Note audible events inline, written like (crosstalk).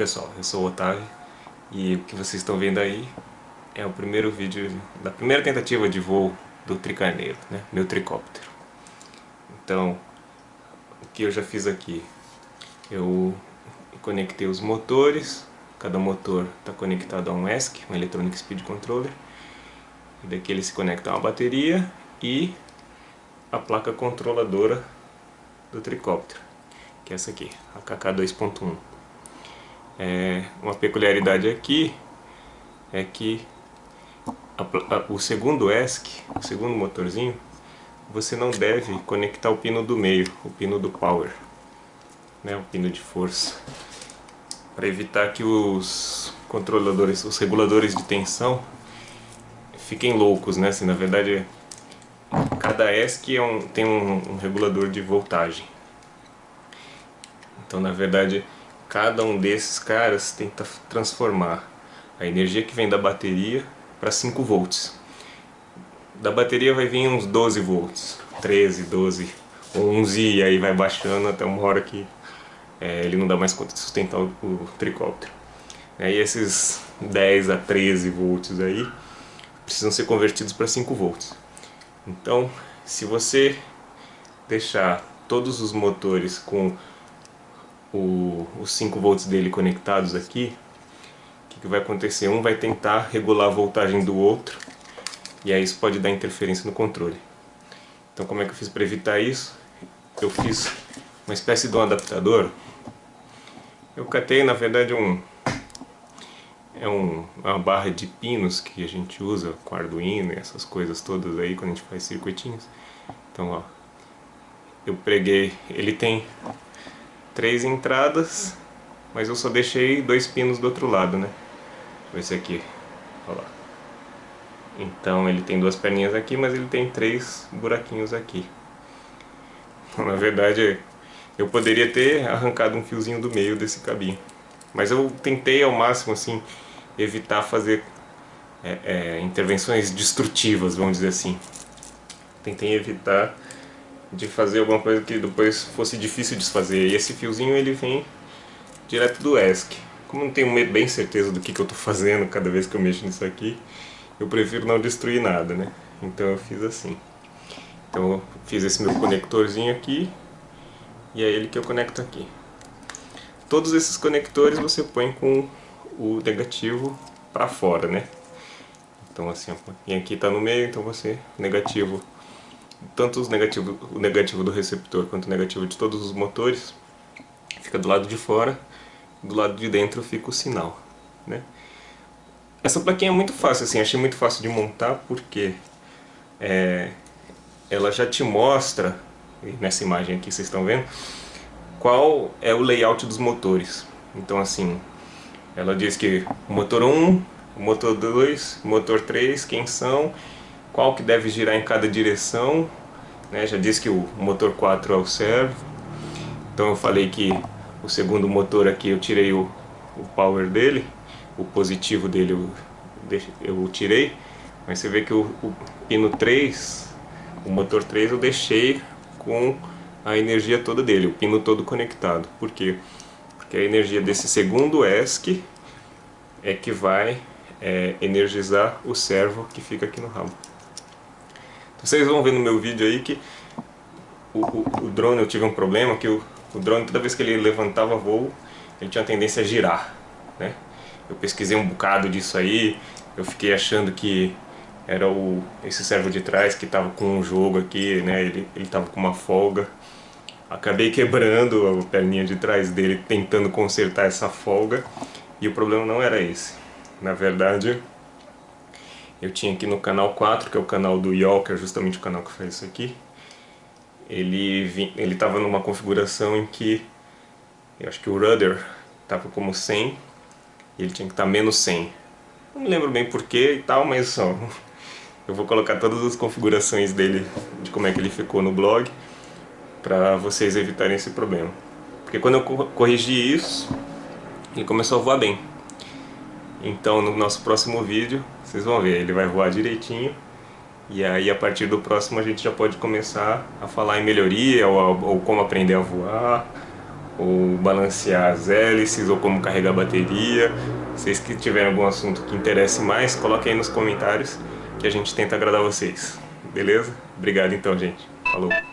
pessoal, eu sou o Otávio e o que vocês estão vendo aí é o primeiro vídeo da primeira tentativa de voo do tricarneiro, né? meu tricóptero. Então, o que eu já fiz aqui? Eu conectei os motores, cada motor está conectado a um ESC, um Electronic Speed Controller, e daqui ele se conecta a uma bateria e a placa controladora do tricóptero, que é essa aqui, a KK 2.1. É, uma peculiaridade aqui é que a, a, o segundo ESC, o segundo motorzinho, você não deve conectar o pino do meio, o pino do power, né, o pino de força, para evitar que os controladores, os reguladores de tensão fiquem loucos, né? Assim, na verdade, cada ESC é um, tem um, um regulador de voltagem. Então, na verdade, cada um desses caras tenta transformar a energia que vem da bateria para 5 volts. Da bateria vai vir uns 12 volts, 13, 12, 11 e aí vai baixando até uma hora que é, ele não dá mais conta de sustentar o, o tricóptero. E esses 10 a 13 volts aí precisam ser convertidos para 5 volts. Então, se você deixar todos os motores com o, os 5 volts dele conectados aqui, o que, que vai acontecer? Um vai tentar regular a voltagem do outro, e aí isso pode dar interferência no controle. Então como é que eu fiz para evitar isso? Eu fiz uma espécie de um adaptador. Eu catei na verdade um é um, uma barra de pinos que a gente usa com Arduino e essas coisas todas aí quando a gente faz circuitinhos. Então ó, eu preguei, ele tem três entradas, mas eu só deixei dois pinos do outro lado, né? Esse aqui, olha lá. Então ele tem duas perninhas aqui, mas ele tem três buraquinhos aqui. (laughs) Na verdade, eu poderia ter arrancado um fiozinho do meio desse cabinho. Mas eu tentei ao máximo, assim, evitar fazer é, é, intervenções destrutivas, vamos dizer assim. Tentei evitar de fazer alguma coisa que depois fosse difícil de desfazer. E esse fiozinho ele vem direto do ESC. Como não tenho bem certeza do que, que eu estou fazendo cada vez que eu mexo nisso aqui, eu prefiro não destruir nada, né? Então eu fiz assim. Então eu fiz esse meu conectorzinho aqui e é ele que eu conecto aqui. Todos esses conectores você põe com o negativo para fora, né? Então assim, e aqui está no meio, então você negativo tanto os negativo, o negativo do receptor quanto o negativo de todos os motores fica do lado de fora, do lado de dentro fica o sinal, né? Essa plaquinha é muito fácil, assim, achei muito fácil de montar porque é, ela já te mostra, nessa imagem aqui vocês estão vendo, qual é o layout dos motores. Então assim, ela diz que motor 1, o motor 2, o motor 3, quem são, qual que deve girar em cada direção, né? já disse que o motor 4 é o servo, então eu falei que o segundo motor aqui eu tirei o, o power dele, o positivo dele eu, eu tirei, mas você vê que o, o pino 3, o motor 3 eu deixei com a energia toda dele, o pino todo conectado, por quê? Porque a energia desse segundo ESC é que vai é, energizar o servo que fica aqui no rabo. Vocês vão ver no meu vídeo aí que o, o, o drone, eu tive um problema que o, o drone, toda vez que ele levantava voo, ele tinha tendência a girar, né? Eu pesquisei um bocado disso aí, eu fiquei achando que era o, esse servo de trás que estava com um jogo aqui, né? Ele, ele tava com uma folga. Acabei quebrando a perninha de trás dele, tentando consertar essa folga. E o problema não era esse. Na verdade, eu tinha aqui no canal 4, que é o canal do Yol, que é justamente o canal que faz isso aqui. Ele estava numa configuração em que eu acho que o rudder estava como 100 e ele tinha que estar tá menos 100. Não me lembro bem porquê e tal, mas (laughs) eu vou colocar todas as configurações dele, de como é que ele ficou no blog, para vocês evitarem esse problema. Porque quando eu corrigi isso, ele começou a voar bem. Então no nosso próximo vídeo, vocês vão ver, ele vai voar direitinho. E aí a partir do próximo a gente já pode começar a falar em melhoria, ou, ou como aprender a voar, ou balancear as hélices, ou como carregar a bateria. Vocês que tiverem algum assunto que interesse mais, coloquem aí nos comentários que a gente tenta agradar vocês. Beleza? Obrigado então, gente. Falou!